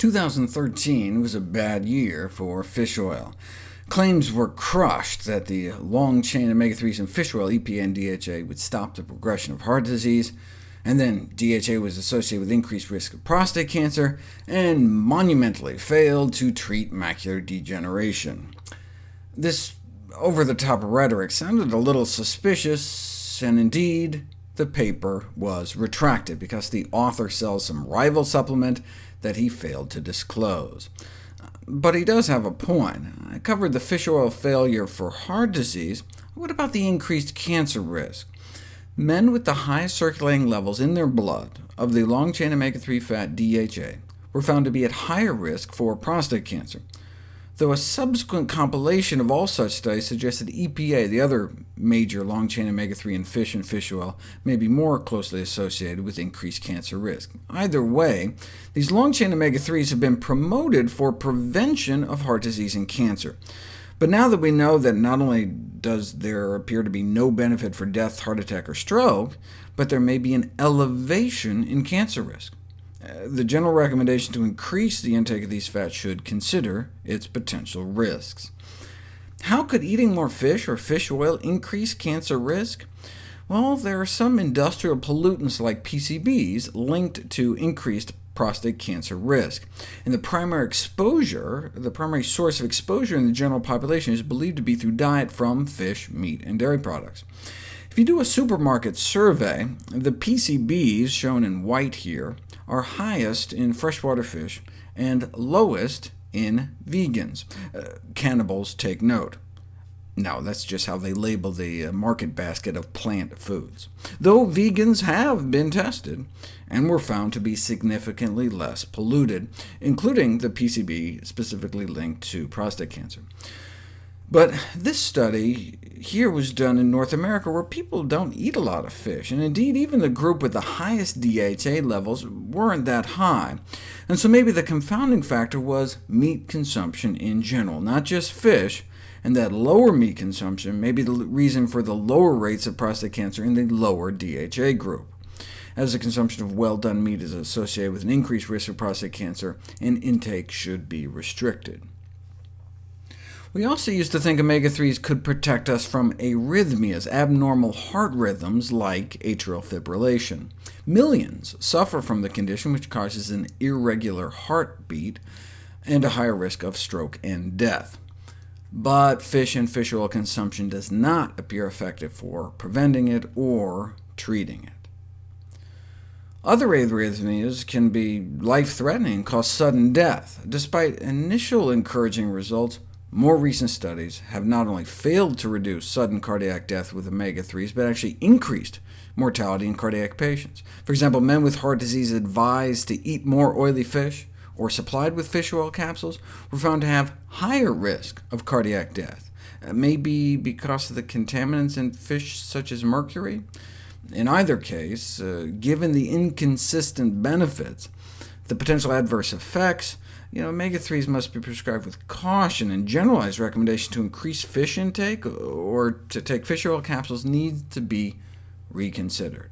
2013 was a bad year for fish oil. Claims were crushed that the long-chain omega-3s in fish oil, EPA and DHA, would stop the progression of heart disease, and then DHA was associated with increased risk of prostate cancer, and monumentally failed to treat macular degeneration. This over-the-top rhetoric sounded a little suspicious, and indeed, the paper was retracted, because the author sells some rival supplement that he failed to disclose. But he does have a point. I covered the fish oil failure for heart disease. What about the increased cancer risk? Men with the highest circulating levels in their blood of the long-chain omega-3 fat DHA were found to be at higher risk for prostate cancer though a subsequent compilation of all such studies suggested EPA, the other major long-chain omega-3 in fish and fish oil, may be more closely associated with increased cancer risk. Either way, these long-chain omega-3s have been promoted for prevention of heart disease and cancer. But now that we know that not only does there appear to be no benefit for death, heart attack, or stroke, but there may be an elevation in cancer risk. The general recommendation to increase the intake of these fats should consider its potential risks. How could eating more fish or fish oil increase cancer risk? Well, there are some industrial pollutants like PCBs linked to increased prostate cancer risk. And the primary exposure, the primary source of exposure in the general population is believed to be through diet from fish, meat, and dairy products. If you do a supermarket survey, the PCBs, shown in white here, are highest in freshwater fish and lowest in vegans. Uh, cannibals take note. No, that's just how they label the uh, market basket of plant foods, though vegans have been tested, and were found to be significantly less polluted, including the PCB specifically linked to prostate cancer. But this study here was done in North America, where people don't eat a lot of fish, and indeed even the group with the highest DHA levels weren't that high. And so maybe the confounding factor was meat consumption in general, not just fish, and that lower meat consumption may be the reason for the lower rates of prostate cancer in the lower DHA group. As the consumption of well-done meat is associated with an increased risk of prostate cancer, and intake should be restricted. We also used to think omega-3s could protect us from arrhythmias, abnormal heart rhythms like atrial fibrillation. Millions suffer from the condition, which causes an irregular heartbeat and a higher risk of stroke and death. But fish and fish oil consumption does not appear effective for preventing it or treating it. Other arrhythmias can be life-threatening and cause sudden death. Despite initial encouraging results, more recent studies have not only failed to reduce sudden cardiac death with omega-3s, but actually increased mortality in cardiac patients. For example, men with heart disease advised to eat more oily fish, or supplied with fish oil capsules, were found to have higher risk of cardiac death, uh, maybe because of the contaminants in fish such as mercury. In either case, uh, given the inconsistent benefits, the potential adverse effects, you know, omega-3s must be prescribed with caution, and generalized recommendation to increase fish intake or to take fish oil capsules needs to be reconsidered.